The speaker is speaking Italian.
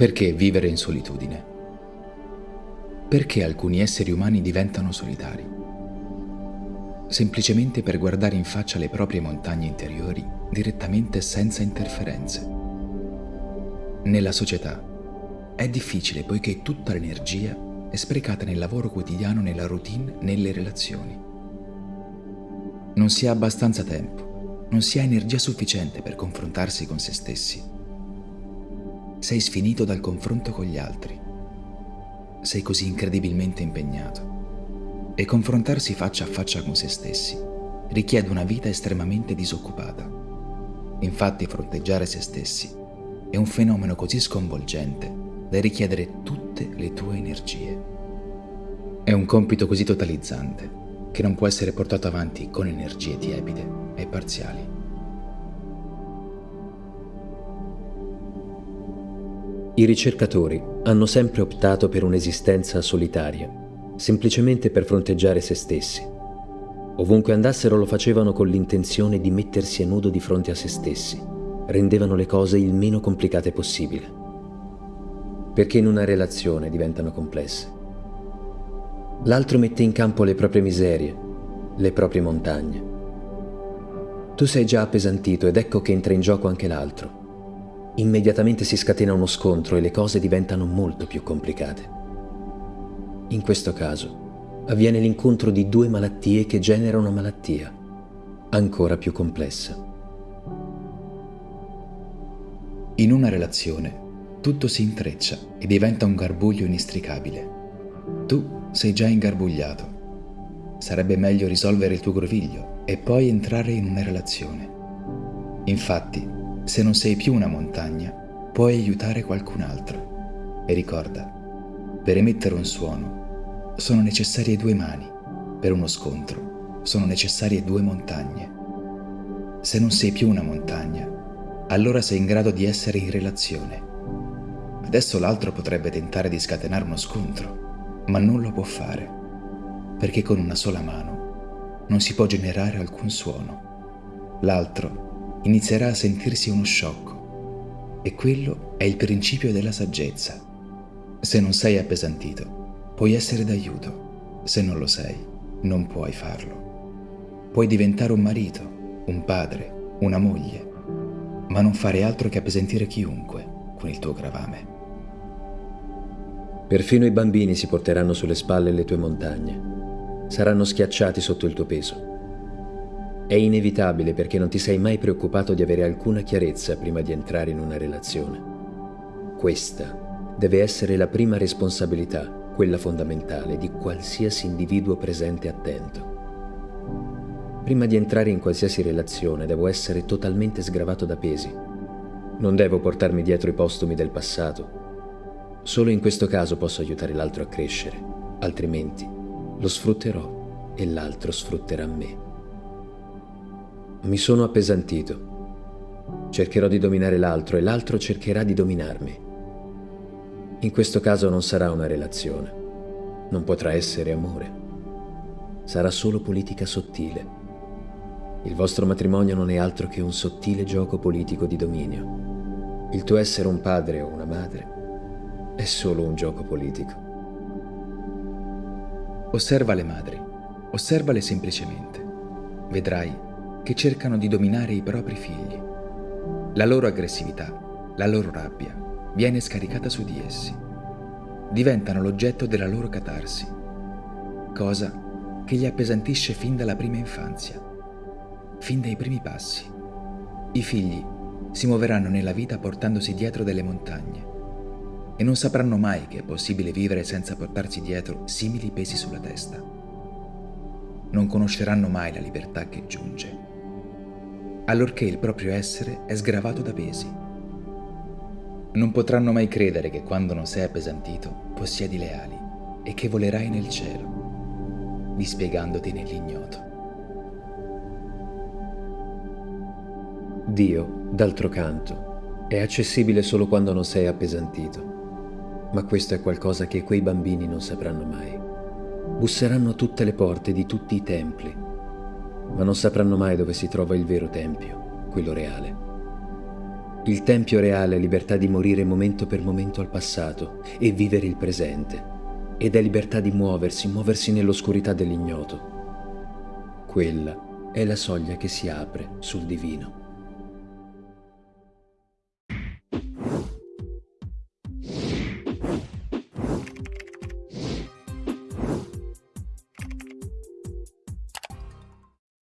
Perché vivere in solitudine? Perché alcuni esseri umani diventano solitari? Semplicemente per guardare in faccia le proprie montagne interiori direttamente senza interferenze. Nella società è difficile poiché tutta l'energia è sprecata nel lavoro quotidiano, nella routine, nelle relazioni. Non si ha abbastanza tempo, non si ha energia sufficiente per confrontarsi con se stessi sei sfinito dal confronto con gli altri. Sei così incredibilmente impegnato. E confrontarsi faccia a faccia con se stessi richiede una vita estremamente disoccupata. Infatti fronteggiare se stessi è un fenomeno così sconvolgente da richiedere tutte le tue energie. È un compito così totalizzante che non può essere portato avanti con energie tiepide e parziali. I ricercatori hanno sempre optato per un'esistenza solitaria, semplicemente per fronteggiare se stessi. Ovunque andassero lo facevano con l'intenzione di mettersi a nudo di fronte a se stessi, rendevano le cose il meno complicate possibile. Perché in una relazione diventano complesse. L'altro mette in campo le proprie miserie, le proprie montagne. Tu sei già appesantito ed ecco che entra in gioco anche l'altro immediatamente si scatena uno scontro e le cose diventano molto più complicate. In questo caso avviene l'incontro di due malattie che genera una malattia ancora più complessa. In una relazione tutto si intreccia e diventa un garbuglio inestricabile. Tu sei già ingarbugliato. Sarebbe meglio risolvere il tuo groviglio e poi entrare in una relazione. Infatti, se non sei più una montagna, puoi aiutare qualcun altro. E ricorda, per emettere un suono sono necessarie due mani, per uno scontro sono necessarie due montagne. Se non sei più una montagna, allora sei in grado di essere in relazione. Adesso l'altro potrebbe tentare di scatenare uno scontro, ma non lo può fare, perché con una sola mano non si può generare alcun suono. L'altro inizierà a sentirsi uno sciocco e quello è il principio della saggezza. Se non sei appesantito, puoi essere d'aiuto. Se non lo sei, non puoi farlo. Puoi diventare un marito, un padre, una moglie, ma non fare altro che appesantire chiunque con il tuo gravame. Perfino i bambini si porteranno sulle spalle le tue montagne. Saranno schiacciati sotto il tuo peso. È inevitabile perché non ti sei mai preoccupato di avere alcuna chiarezza prima di entrare in una relazione. Questa deve essere la prima responsabilità, quella fondamentale, di qualsiasi individuo presente e attento. Prima di entrare in qualsiasi relazione devo essere totalmente sgravato da pesi. Non devo portarmi dietro i postumi del passato. Solo in questo caso posso aiutare l'altro a crescere, altrimenti lo sfrutterò e l'altro sfrutterà me. Mi sono appesantito. Cercherò di dominare l'altro e l'altro cercherà di dominarmi. In questo caso non sarà una relazione. Non potrà essere amore. Sarà solo politica sottile. Il vostro matrimonio non è altro che un sottile gioco politico di dominio. Il tuo essere un padre o una madre è solo un gioco politico. Osserva le madri, osservale semplicemente. Vedrai che cercano di dominare i propri figli. La loro aggressività, la loro rabbia viene scaricata su di essi. Diventano l'oggetto della loro catarsi, cosa che li appesantisce fin dalla prima infanzia, fin dai primi passi. I figli si muoveranno nella vita portandosi dietro delle montagne e non sapranno mai che è possibile vivere senza portarsi dietro simili pesi sulla testa. Non conosceranno mai la libertà che giunge allorché il proprio essere è sgravato da pesi. Non potranno mai credere che quando non sei appesantito possiedi le ali e che volerai nel cielo, dispiegandoti nell'ignoto. Dio, d'altro canto, è accessibile solo quando non sei appesantito, ma questo è qualcosa che quei bambini non sapranno mai. Busseranno tutte le porte di tutti i templi, ma non sapranno mai dove si trova il vero tempio, quello reale. Il tempio reale è libertà di morire momento per momento al passato e vivere il presente. Ed è libertà di muoversi, muoversi nell'oscurità dell'ignoto. Quella è la soglia che si apre sul divino.